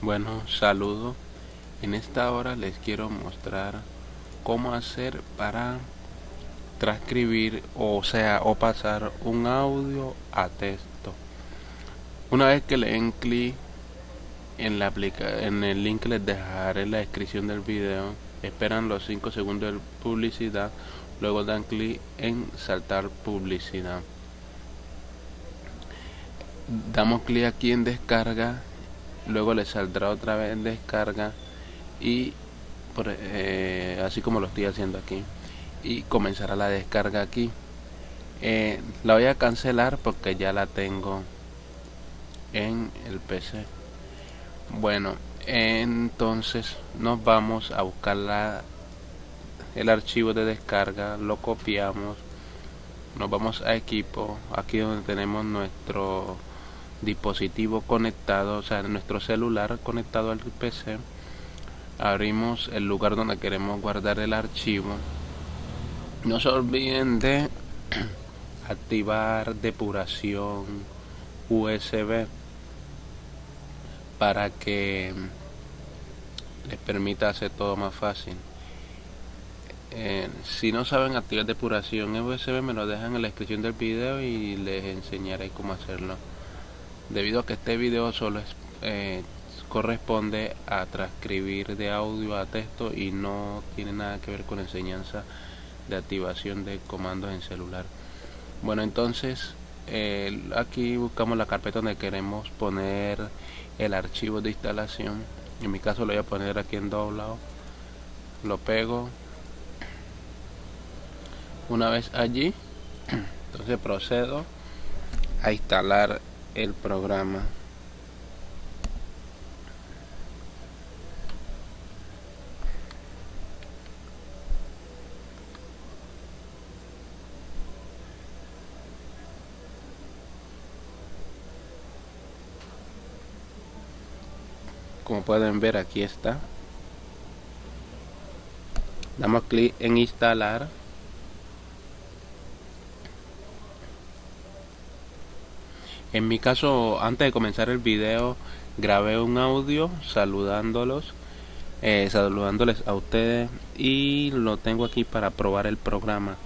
Bueno, saludo. En esta hora les quiero mostrar cómo hacer para transcribir o sea o pasar un audio a texto. Una vez que le den clic en, la aplica en el link les dejaré en la descripción del video, esperan los 5 segundos de publicidad, luego dan clic en saltar publicidad. Damos clic aquí en descarga, luego le saldrá otra vez en descarga y eh, así como lo estoy haciendo aquí y comenzará la descarga aquí. Eh, la voy a cancelar porque ya la tengo en el PC bueno entonces nos vamos a buscar la, el archivo de descarga lo copiamos nos vamos a equipo aquí donde tenemos nuestro dispositivo conectado o sea nuestro celular conectado al PC abrimos el lugar donde queremos guardar el archivo no se olviden de activar depuración USB para que les permita hacer todo más fácil. Eh, si no saben activar depuración USB me lo dejan en la descripción del video y les enseñaré cómo hacerlo. Debido a que este video solo eh, corresponde a transcribir de audio a texto y no tiene nada que ver con enseñanza de activación de comandos en celular. Bueno entonces aquí buscamos la carpeta donde queremos poner el archivo de instalación. En mi caso lo voy a poner aquí en doblado lo pego. Una vez allí entonces procedo a instalar el programa. Como pueden ver aquí está. Damos clic en instalar en mi caso antes de comenzar el video grabé un audio saludándolos eh, saludándoles a ustedes y lo tengo aquí para probar el programa.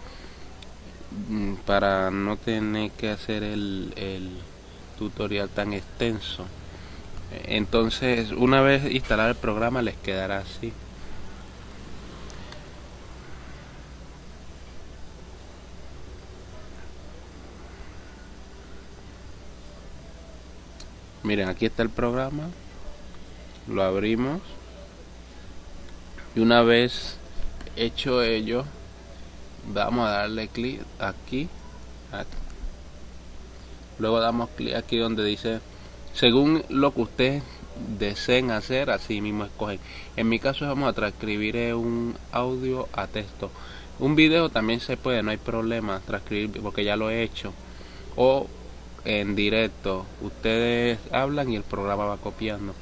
Mm, para no tener que hacer el, el tutorial tan extenso. Entonces una vez instalado el programa les quedará así miren aquí está el programa lo abrimos y una vez hecho ello vamos a darle clic aquí, luego damos clic aquí donde dice según lo que ustedes deseen hacer, así mismo escogen. En mi caso vamos a transcribir un audio a texto. Un video también se puede, no hay problema transcribir porque ya lo he hecho. O en directo, ustedes hablan y el programa va copiando.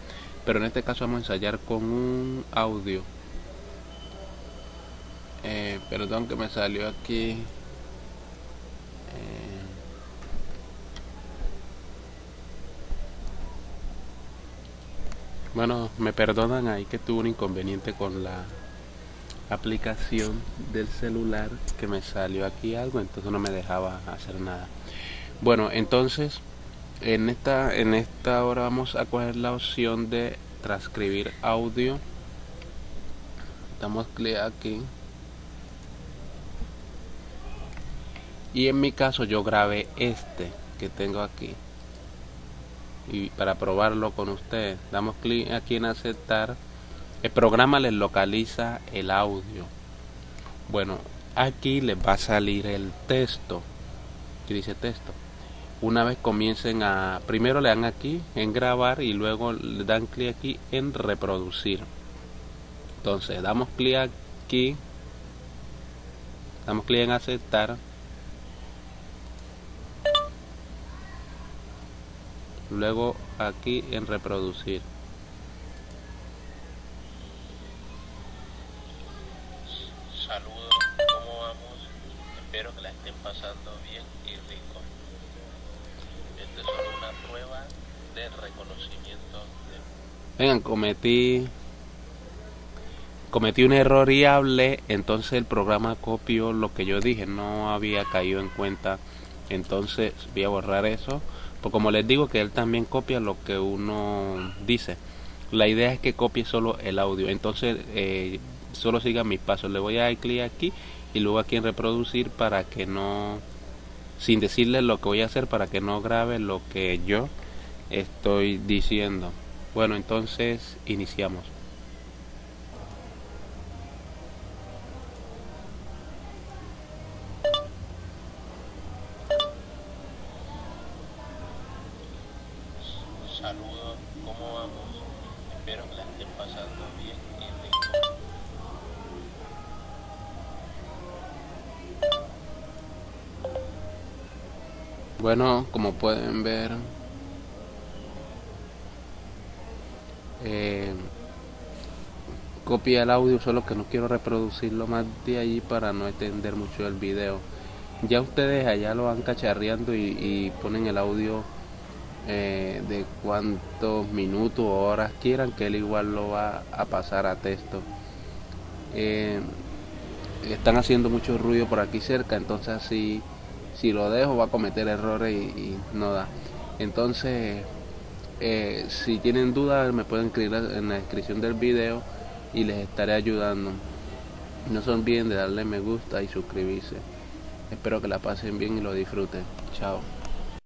Pero en este caso vamos a ensayar con un audio. Eh, perdón que me salió aquí. Eh, Bueno, me perdonan ahí que tuve un inconveniente con la aplicación del celular que me salió aquí algo, entonces no me dejaba hacer nada. Bueno, entonces en esta en esta hora vamos a coger la opción de transcribir audio. Damos clic aquí. Y en mi caso yo grabé este que tengo aquí. Y para probarlo con ustedes damos clic aquí en aceptar. El programa les localiza el audio. Bueno aquí les va a salir el texto. Que dice texto una vez comiencen a primero le dan aquí en grabar y luego le dan clic aquí en reproducir. Entonces damos clic aquí damos clic en aceptar. Luego aquí en reproducir. Saludos cómo vamos espero que la estén pasando bien y rico solo una prueba de reconocimiento de Vengan, cometí cometí un error y hablé, entonces el programa copió lo que yo dije, no había caído en cuenta. Entonces voy a borrar eso, porque como les digo que él también copia lo que uno dice. La idea es que copie solo el audio, entonces eh, solo siga mis pasos. Le voy a dar clic aquí y luego aquí en reproducir para que no, sin decirle lo que voy a hacer, para que no grabe lo que yo estoy diciendo. Bueno, entonces iniciamos. Saludos, ¿cómo vamos? Espero que la estén pasando bien Bueno, como pueden ver, eh, copia el audio, solo que no quiero reproducirlo más de allí para no extender mucho el video. Ya ustedes allá lo van cacharreando y, y ponen el audio eh, de cuántos minutos o horas quieran, que él igual lo va a pasar a texto. Eh, están haciendo mucho ruido por aquí cerca, entonces así si lo dejo va a cometer errores y, no da. Entonces, eh, si tienen dudas me pueden escribir en la descripción del video y les estaré ayudando. No se olviden de darle me gusta y suscribirse. Espero que la pasen bien y lo disfruten. Chao.